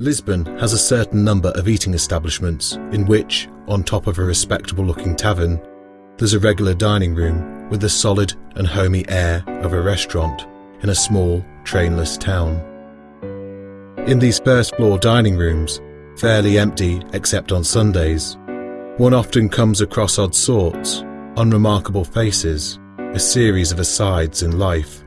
Lisbon has a certain number of eating establishments in which, on top of a respectable looking tavern, there's a regular dining room with the solid and homey air of a restaurant in a small, trainless town. In these first floor dining rooms, fairly empty except on Sundays, one often comes across odd sorts, unremarkable faces, a series of asides in life.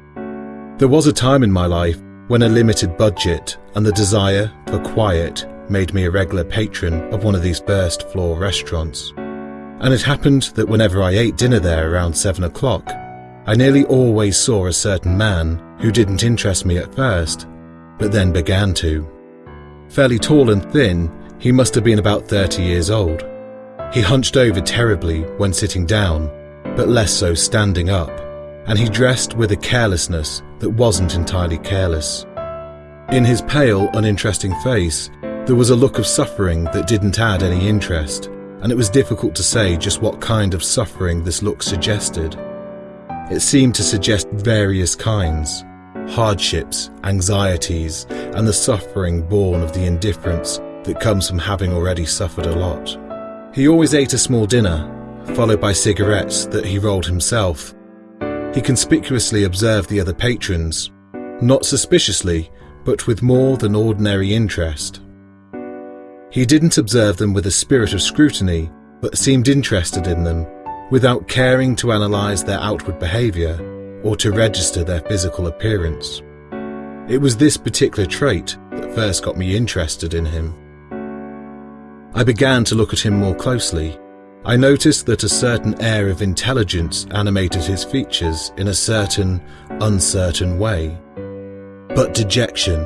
There was a time in my life when a limited budget and the desire for quiet made me a regular patron of one of these first floor restaurants. And it happened that whenever I ate dinner there around seven o'clock, I nearly always saw a certain man who didn't interest me at first, but then began to. Fairly tall and thin, he must have been about 30 years old. He hunched over terribly when sitting down, but less so standing up, and he dressed with a carelessness that wasn't entirely careless. In his pale, uninteresting face, there was a look of suffering that didn't add any interest, and it was difficult to say just what kind of suffering this look suggested. It seemed to suggest various kinds hardships, anxieties, and the suffering born of the indifference that comes from having already suffered a lot. He always ate a small dinner, followed by cigarettes that he rolled himself. He conspicuously observed the other patrons, not suspiciously, but with more than ordinary interest. He didn't observe them with a spirit of scrutiny, but seemed interested in them, without caring to analyse their outward behaviour or to register their physical appearance. It was this particular trait that first got me interested in him. I began to look at him more closely. I noticed that a certain air of intelligence animated his features in a certain, uncertain way. But dejection,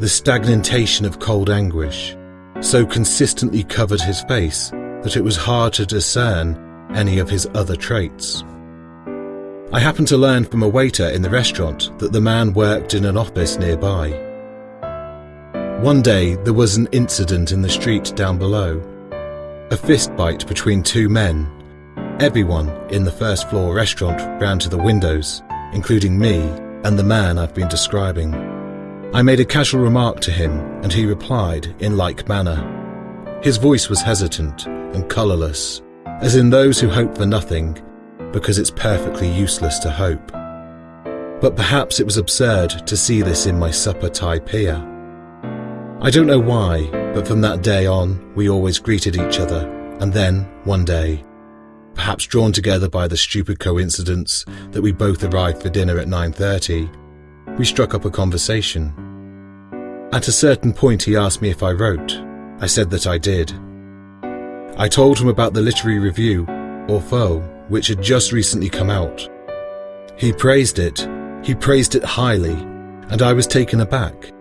the stagnation of cold anguish, so consistently covered his face that it was hard to discern any of his other traits. I happened to learn from a waiter in the restaurant that the man worked in an office nearby. One day there was an incident in the street down below. A fist fight between two men. Everyone in the first floor restaurant ran to the windows, including me and the man I've been describing. I made a casual remark to him and he replied in like manner. His voice was hesitant and colourless, as in those who hope for nothing because it's perfectly useless to hope. But perhaps it was absurd to see this in my supper peer. I don't know why, but from that day on, we always greeted each other, and then, one day, perhaps drawn together by the stupid coincidence that we both arrived for dinner at 9.30, we struck up a conversation. At a certain point he asked me if I wrote. I said that I did. I told him about the literary review, Orpheu, which had just recently come out. He praised it, he praised it highly, and I was taken aback.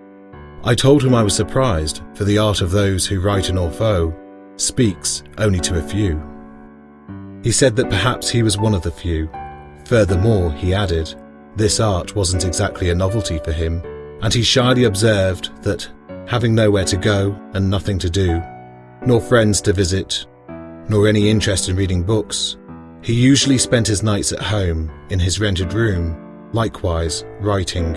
I told him I was surprised, for the art of those who write in Orpheu speaks only to a few. He said that perhaps he was one of the few. Furthermore, he added, this art wasn't exactly a novelty for him, and he shyly observed that, having nowhere to go and nothing to do, nor friends to visit, nor any interest in reading books, he usually spent his nights at home, in his rented room, likewise writing.